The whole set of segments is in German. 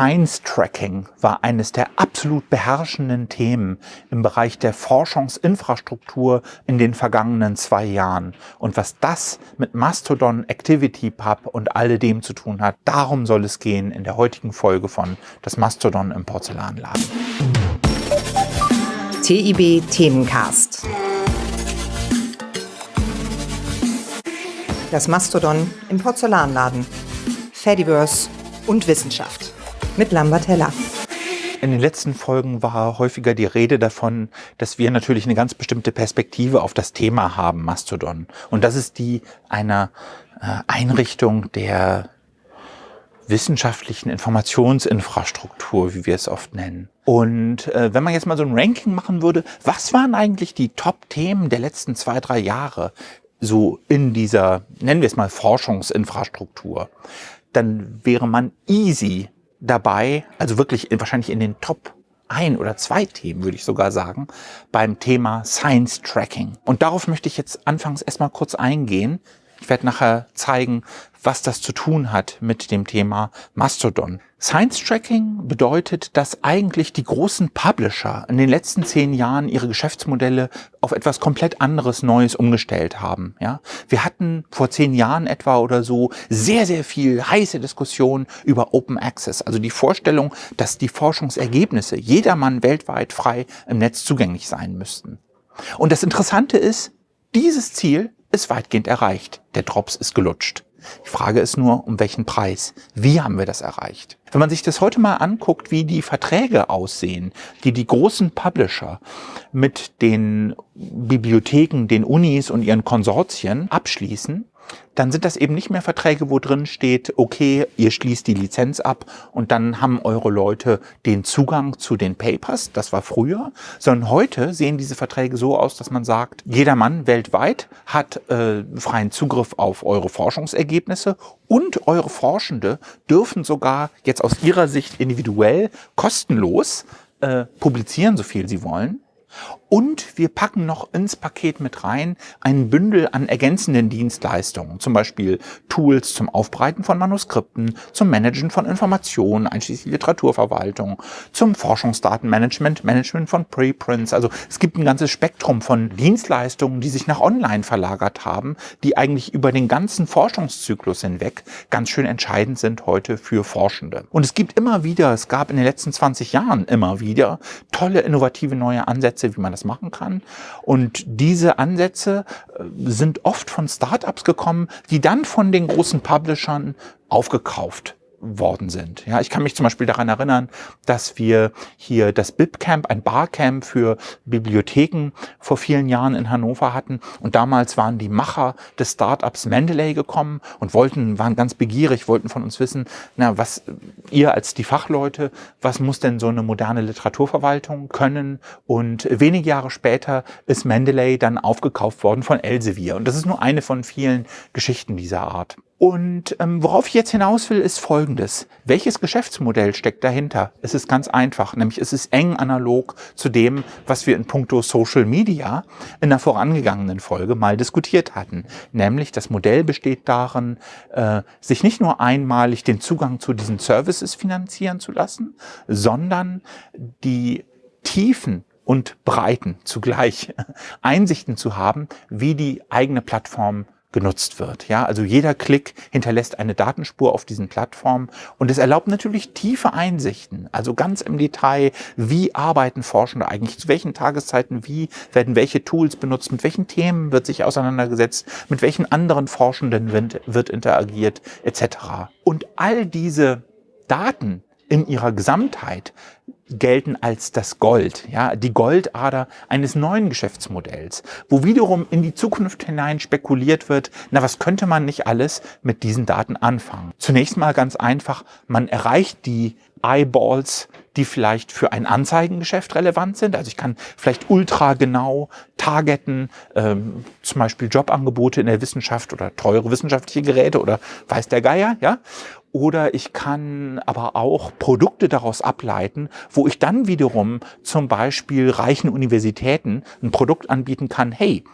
Science Tracking war eines der absolut beherrschenden Themen im Bereich der Forschungsinfrastruktur in den vergangenen zwei Jahren. Und was das mit Mastodon, ActivityPub und alledem zu tun hat, darum soll es gehen in der heutigen Folge von Das Mastodon im Porzellanladen. TIB Themencast. Das Mastodon im Porzellanladen. Fediverse und Wissenschaft mit Lambert Heller. In den letzten Folgen war häufiger die Rede davon, dass wir natürlich eine ganz bestimmte Perspektive auf das Thema haben, Mastodon. Und das ist die einer äh, Einrichtung der wissenschaftlichen Informationsinfrastruktur, wie wir es oft nennen. Und äh, wenn man jetzt mal so ein Ranking machen würde, was waren eigentlich die Top-Themen der letzten zwei, drei Jahre so in dieser, nennen wir es mal, Forschungsinfrastruktur? dann wäre man easy dabei, also wirklich wahrscheinlich in den Top ein oder zwei Themen, würde ich sogar sagen, beim Thema Science Tracking. Und darauf möchte ich jetzt anfangs erstmal kurz eingehen. Ich werde nachher zeigen, was das zu tun hat mit dem Thema Mastodon. Science Tracking bedeutet, dass eigentlich die großen Publisher in den letzten zehn Jahren ihre Geschäftsmodelle auf etwas komplett anderes Neues umgestellt haben. Ja, wir hatten vor zehn Jahren etwa oder so sehr, sehr viel heiße Diskussion über Open Access, also die Vorstellung, dass die Forschungsergebnisse jedermann weltweit frei im Netz zugänglich sein müssten. Und das Interessante ist, dieses Ziel ist weitgehend erreicht. Der Drops ist gelutscht. Die Frage ist nur, um welchen Preis? Wie haben wir das erreicht? Wenn man sich das heute mal anguckt, wie die Verträge aussehen, die die großen Publisher mit den Bibliotheken, den Unis und ihren Konsortien abschließen, dann sind das eben nicht mehr Verträge, wo drin steht, okay, ihr schließt die Lizenz ab und dann haben eure Leute den Zugang zu den Papers, das war früher, sondern heute sehen diese Verträge so aus, dass man sagt, jeder Mann weltweit hat äh, freien Zugriff auf eure Forschungsergebnisse und eure Forschende dürfen sogar jetzt aus ihrer Sicht individuell kostenlos äh, publizieren, so viel sie wollen. Und wir packen noch ins Paket mit rein ein Bündel an ergänzenden Dienstleistungen, zum Beispiel Tools zum Aufbereiten von Manuskripten, zum Managen von Informationen, einschließlich Literaturverwaltung, zum Forschungsdatenmanagement, Management von Preprints. Also es gibt ein ganzes Spektrum von Dienstleistungen, die sich nach online verlagert haben, die eigentlich über den ganzen Forschungszyklus hinweg ganz schön entscheidend sind heute für Forschende. Und es gibt immer wieder, es gab in den letzten 20 Jahren immer wieder tolle, innovative neue Ansätze, wie man das machen kann. Und diese Ansätze äh, sind oft von Startups gekommen, die dann von den großen Publishern aufgekauft worden sind. Ja, ich kann mich zum Beispiel daran erinnern, dass wir hier das BibCamp, ein Barcamp für Bibliotheken vor vielen Jahren in Hannover hatten. Und damals waren die Macher des Startups Mendeley gekommen und wollten, waren ganz begierig, wollten von uns wissen, na, was ihr als die Fachleute, was muss denn so eine moderne Literaturverwaltung können? Und wenige Jahre später ist Mendeley dann aufgekauft worden von Elsevier. Und das ist nur eine von vielen Geschichten dieser Art. Und ähm, worauf ich jetzt hinaus will, ist Folgendes. Welches Geschäftsmodell steckt dahinter? Es ist ganz einfach, nämlich es ist eng analog zu dem, was wir in puncto Social Media in der vorangegangenen Folge mal diskutiert hatten. Nämlich das Modell besteht darin, äh, sich nicht nur einmalig den Zugang zu diesen Services finanzieren zu lassen, sondern die Tiefen und Breiten zugleich Einsichten zu haben, wie die eigene Plattform genutzt wird. Ja, also jeder Klick hinterlässt eine Datenspur auf diesen Plattformen und es erlaubt natürlich tiefe Einsichten, also ganz im Detail, wie arbeiten Forschende eigentlich, zu welchen Tageszeiten, wie werden welche Tools benutzt, mit welchen Themen wird sich auseinandergesetzt, mit welchen anderen Forschenden wird, wird interagiert, etc. Und all diese Daten in ihrer Gesamtheit gelten als das Gold, ja, die Goldader eines neuen Geschäftsmodells, wo wiederum in die Zukunft hinein spekuliert wird, na, was könnte man nicht alles mit diesen Daten anfangen? Zunächst mal ganz einfach, man erreicht die Eyeballs, die vielleicht für ein Anzeigengeschäft relevant sind. Also ich kann vielleicht ultra genau targeten, ähm, zum Beispiel Jobangebote in der Wissenschaft oder teure wissenschaftliche Geräte oder weiß der Geier, ja. Oder ich kann aber auch Produkte daraus ableiten, wo ich dann wiederum zum Beispiel reichen Universitäten ein Produkt anbieten kann, hey,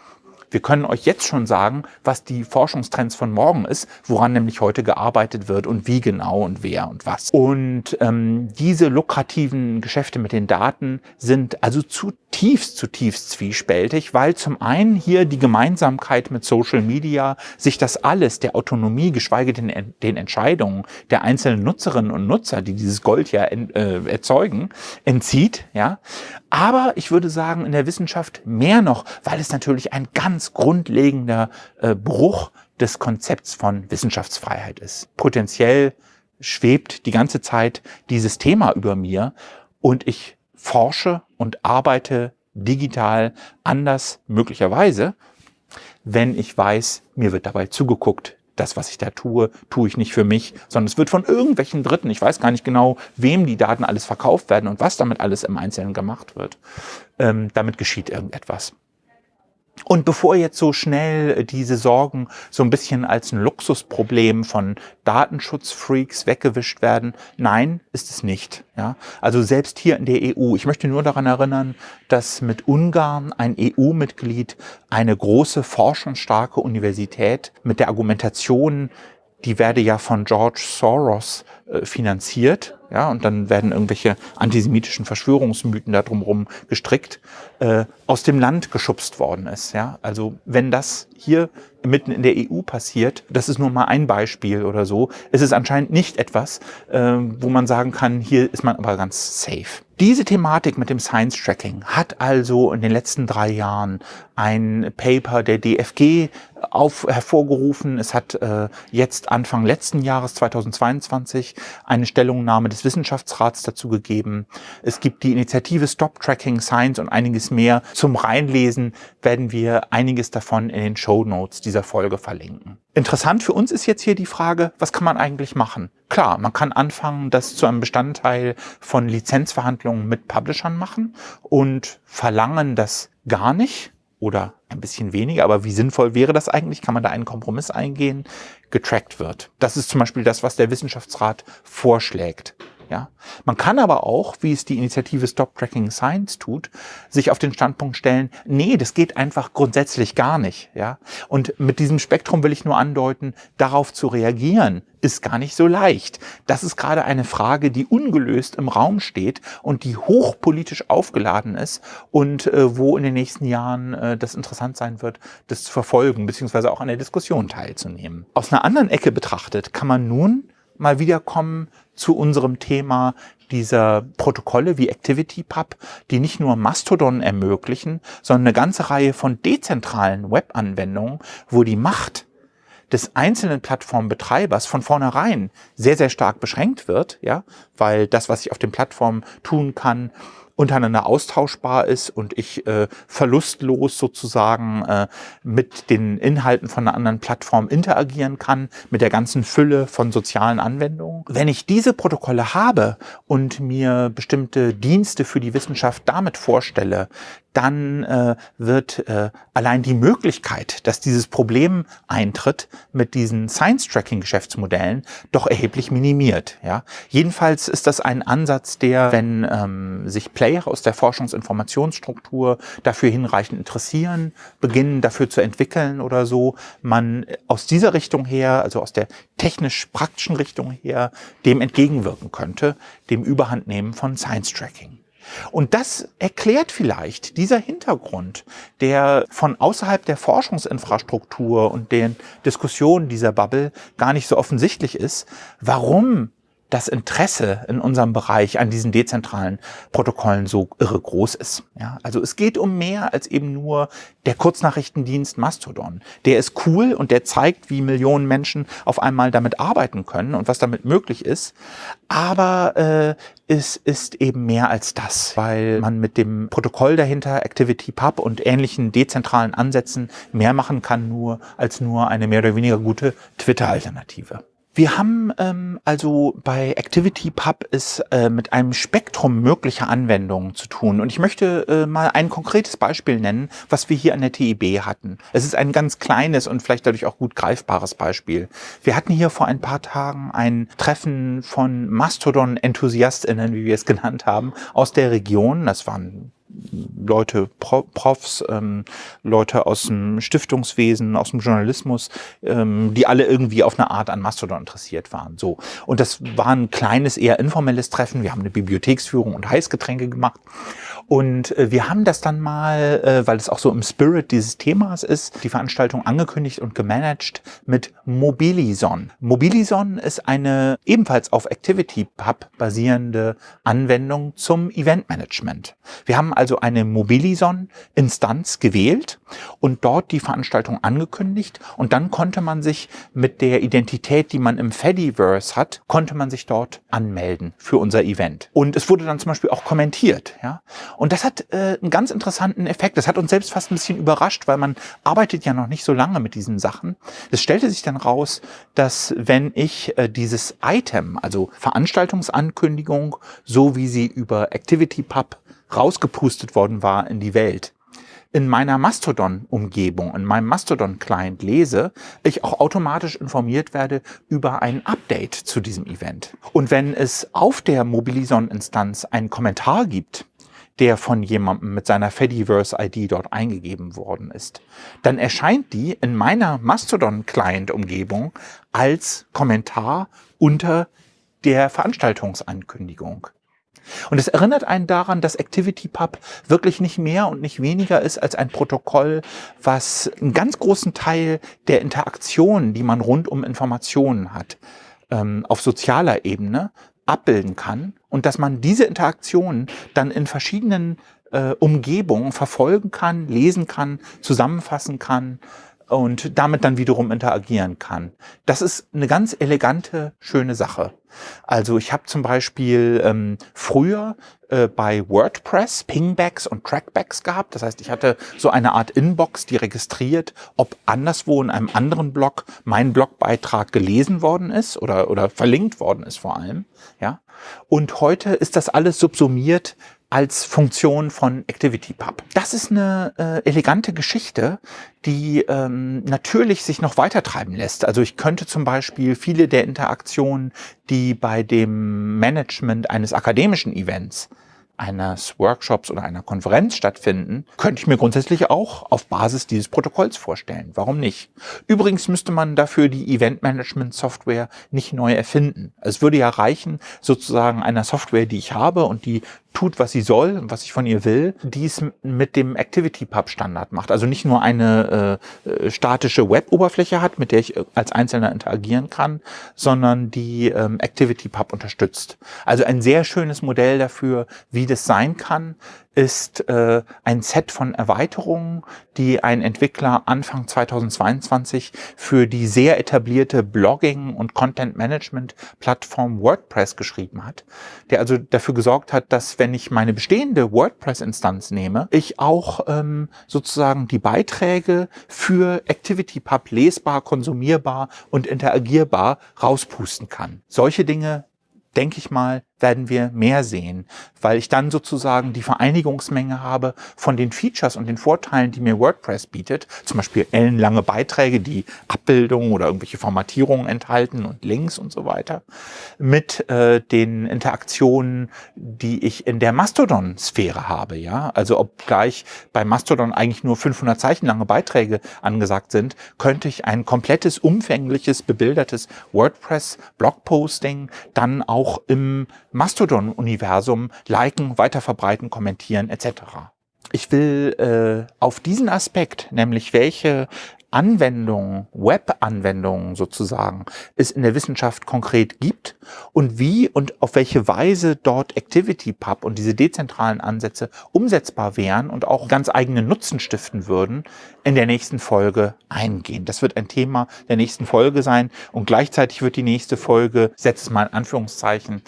Wir können euch jetzt schon sagen, was die Forschungstrends von morgen ist, woran nämlich heute gearbeitet wird und wie genau und wer und was. Und ähm, diese lukrativen Geschäfte mit den Daten sind also zutiefst, zutiefst zwiespältig, weil zum einen hier die Gemeinsamkeit mit Social Media sich das alles der Autonomie, geschweige denn den Entscheidungen der einzelnen Nutzerinnen und Nutzer, die dieses Gold ja äh, erzeugen, entzieht. Ja, aber ich würde sagen in der Wissenschaft mehr noch, weil es natürlich ein ganz grundlegender äh, Bruch des Konzepts von Wissenschaftsfreiheit ist. Potenziell schwebt die ganze Zeit dieses Thema über mir und ich forsche und arbeite digital anders möglicherweise, wenn ich weiß, mir wird dabei zugeguckt. Das, was ich da tue, tue ich nicht für mich, sondern es wird von irgendwelchen Dritten, ich weiß gar nicht genau, wem die Daten alles verkauft werden und was damit alles im Einzelnen gemacht wird. Ähm, damit geschieht irgendetwas. Und bevor jetzt so schnell diese Sorgen so ein bisschen als ein Luxusproblem von Datenschutzfreaks weggewischt werden, nein, ist es nicht. Ja? Also selbst hier in der EU. Ich möchte nur daran erinnern, dass mit Ungarn ein EU-Mitglied eine große forschungsstarke Universität mit der Argumentation, die werde ja von George Soros äh, finanziert, ja, und dann werden irgendwelche antisemitischen Verschwörungsmythen da drumherum gestrickt, äh, aus dem Land geschubst worden ist. Ja? Also wenn das hier mitten in der EU passiert, das ist nur mal ein Beispiel oder so, ist es anscheinend nicht etwas, äh, wo man sagen kann, hier ist man aber ganz safe. Diese Thematik mit dem Science Tracking hat also in den letzten drei Jahren ein Paper der DFG auf, hervorgerufen. Es hat äh, jetzt Anfang letzten Jahres, 2022, eine Stellungnahme des Wissenschaftsrats dazu gegeben. Es gibt die Initiative Stop Tracking Science und einiges mehr. Zum Reinlesen werden wir einiges davon in den Show Notes dieser Folge verlinken. Interessant für uns ist jetzt hier die Frage, was kann man eigentlich machen? Klar, man kann anfangen, das zu einem Bestandteil von Lizenzverhandlungen mit Publishern machen und verlangen das gar nicht oder ein bisschen weniger, aber wie sinnvoll wäre das eigentlich? Kann man da einen Kompromiss eingehen? Getrackt wird. Das ist zum Beispiel das, was der Wissenschaftsrat vorschlägt. Ja, man kann aber auch, wie es die Initiative Stop Tracking Science tut, sich auf den Standpunkt stellen, nee, das geht einfach grundsätzlich gar nicht. Ja, und mit diesem Spektrum will ich nur andeuten, darauf zu reagieren ist gar nicht so leicht. Das ist gerade eine Frage, die ungelöst im Raum steht und die hochpolitisch aufgeladen ist und äh, wo in den nächsten Jahren äh, das interessant sein wird, das zu verfolgen, beziehungsweise auch an der Diskussion teilzunehmen. Aus einer anderen Ecke betrachtet kann man nun mal wieder kommen zu unserem Thema dieser Protokolle wie ActivityPub, die nicht nur Mastodon ermöglichen, sondern eine ganze Reihe von dezentralen Webanwendungen, wo die Macht des einzelnen Plattformbetreibers von vornherein sehr, sehr stark beschränkt wird, ja, weil das, was ich auf den Plattformen tun kann, untereinander austauschbar ist und ich äh, verlustlos sozusagen äh, mit den Inhalten von einer anderen Plattform interagieren kann, mit der ganzen Fülle von sozialen Anwendungen. Wenn ich diese Protokolle habe und mir bestimmte Dienste für die Wissenschaft damit vorstelle, dann äh, wird äh, allein die Möglichkeit, dass dieses Problem eintritt mit diesen Science-Tracking-Geschäftsmodellen, doch erheblich minimiert. Ja? Jedenfalls ist das ein Ansatz, der, wenn ähm, sich Player aus der Forschungsinformationsstruktur dafür hinreichend interessieren, beginnen dafür zu entwickeln oder so, man aus dieser Richtung her, also aus der technisch-praktischen Richtung her, dem entgegenwirken könnte, dem Überhandnehmen von Science-Tracking. Und das erklärt vielleicht dieser Hintergrund, der von außerhalb der Forschungsinfrastruktur und den Diskussionen dieser Bubble gar nicht so offensichtlich ist, warum das Interesse in unserem Bereich an diesen dezentralen Protokollen so irre groß ist. Ja, also es geht um mehr als eben nur der Kurznachrichtendienst Mastodon. Der ist cool und der zeigt, wie Millionen Menschen auf einmal damit arbeiten können und was damit möglich ist. Aber äh, es ist eben mehr als das, weil man mit dem Protokoll dahinter, ActivityPub und ähnlichen dezentralen Ansätzen mehr machen kann nur als nur eine mehr oder weniger gute Twitter-Alternative. Wir haben ähm, also bei ActivityPub es äh, mit einem Spektrum möglicher Anwendungen zu tun. Und ich möchte äh, mal ein konkretes Beispiel nennen, was wir hier an der TIB hatten. Es ist ein ganz kleines und vielleicht dadurch auch gut greifbares Beispiel. Wir hatten hier vor ein paar Tagen ein Treffen von Mastodon-EnthusiastInnen, wie wir es genannt haben, aus der Region. Das waren Leute, Pro Profs, ähm, Leute aus dem Stiftungswesen, aus dem Journalismus, ähm, die alle irgendwie auf eine Art an Mastodon interessiert waren. So. Und das war ein kleines, eher informelles Treffen. Wir haben eine Bibliotheksführung und Heißgetränke gemacht. Und äh, wir haben das dann mal, äh, weil es auch so im Spirit dieses Themas ist, die Veranstaltung angekündigt und gemanagt mit Mobilison. Mobilison ist eine ebenfalls auf ActivityPub basierende Anwendung zum Eventmanagement. Wir haben also eine Mobilison-Instanz gewählt und dort die Veranstaltung angekündigt und dann konnte man sich mit der Identität, die man im Fediverse hat, konnte man sich dort anmelden für unser Event. Und es wurde dann zum Beispiel auch kommentiert. Ja? Und das hat äh, einen ganz interessanten Effekt. Das hat uns selbst fast ein bisschen überrascht, weil man arbeitet ja noch nicht so lange mit diesen Sachen. Es stellte sich dann raus, dass wenn ich äh, dieses Item, also Veranstaltungsankündigung, so wie sie über ActivityPub rausgepustet worden war in die Welt, in meiner Mastodon-Umgebung, in meinem Mastodon-Client lese, ich auch automatisch informiert werde über ein Update zu diesem Event. Und wenn es auf der Mobilison-Instanz einen Kommentar gibt, der von jemandem mit seiner Fediverse-ID dort eingegeben worden ist, dann erscheint die in meiner Mastodon-Client-Umgebung als Kommentar unter der Veranstaltungsankündigung. Und es erinnert einen daran, dass ActivityPub wirklich nicht mehr und nicht weniger ist als ein Protokoll, was einen ganz großen Teil der Interaktionen, die man rund um Informationen hat, ähm, auf sozialer Ebene abbilden kann und dass man diese Interaktionen dann in verschiedenen äh, Umgebungen verfolgen kann, lesen kann, zusammenfassen kann und damit dann wiederum interagieren kann. Das ist eine ganz elegante, schöne Sache. Also ich habe zum Beispiel ähm, früher äh, bei WordPress Pingbacks und Trackbacks gehabt. Das heißt, ich hatte so eine Art Inbox, die registriert, ob anderswo in einem anderen Blog mein Blogbeitrag gelesen worden ist oder, oder verlinkt worden ist vor allem. Ja. Und heute ist das alles subsumiert als Funktion von ActivityPub. Das ist eine äh, elegante Geschichte, die ähm, natürlich sich noch weiter treiben lässt. Also ich könnte zum Beispiel viele der Interaktionen, die bei dem Management eines akademischen Events eines Workshops oder einer Konferenz stattfinden, könnte ich mir grundsätzlich auch auf Basis dieses Protokolls vorstellen. Warum nicht? Übrigens müsste man dafür die Event-Management-Software nicht neu erfinden. Es würde ja reichen, sozusagen einer Software, die ich habe und die tut, was sie soll was ich von ihr will, dies mit dem ActivityPub-Standard macht. Also nicht nur eine äh, äh, statische Web-Oberfläche hat, mit der ich äh, als Einzelner interagieren kann, sondern die ähm, ActivityPub unterstützt. Also ein sehr schönes Modell dafür, wie das sein kann, ist äh, ein Set von Erweiterungen, die ein Entwickler Anfang 2022 für die sehr etablierte Blogging- und Content-Management-Plattform WordPress geschrieben hat, der also dafür gesorgt hat, dass wenn ich meine bestehende WordPress-Instanz nehme, ich auch ähm, sozusagen die Beiträge für ActivityPub lesbar, konsumierbar und interagierbar rauspusten kann. Solche Dinge denke ich mal, werden wir mehr sehen, weil ich dann sozusagen die Vereinigungsmenge habe von den Features und den Vorteilen, die mir WordPress bietet, zum Beispiel ellenlange Beiträge, die Abbildungen oder irgendwelche Formatierungen enthalten und Links und so weiter, mit äh, den Interaktionen, die ich in der Mastodon-Sphäre habe. Ja, Also obgleich bei Mastodon eigentlich nur 500 Zeichen lange Beiträge angesagt sind, könnte ich ein komplettes, umfängliches, bebildertes WordPress-Blogposting dann auch im Mastodon-Universum liken, weiterverbreiten, kommentieren etc. Ich will äh, auf diesen Aspekt, nämlich welche Anwendungen, Web-Anwendungen sozusagen, es in der Wissenschaft konkret gibt und wie und auf welche Weise dort ActivityPub und diese dezentralen Ansätze umsetzbar wären und auch ganz eigene Nutzen stiften würden, in der nächsten Folge eingehen. Das wird ein Thema der nächsten Folge sein und gleichzeitig wird die nächste Folge, setzt es mal in Anführungszeichen,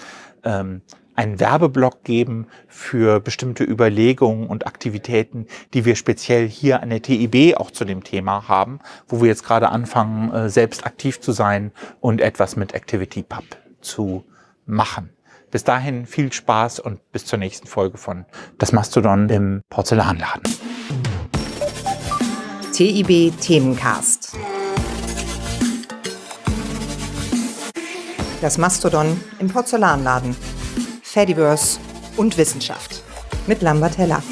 ähm, einen Werbeblock geben für bestimmte Überlegungen und Aktivitäten, die wir speziell hier an der TIB auch zu dem Thema haben, wo wir jetzt gerade anfangen, äh, selbst aktiv zu sein und etwas mit ActivityPub zu machen. Bis dahin viel Spaß und bis zur nächsten Folge von Das Mastodon im Porzellanladen. TIB Themencast. Das Mastodon im Porzellanladen. Fediverse und Wissenschaft mit Lambert Heller.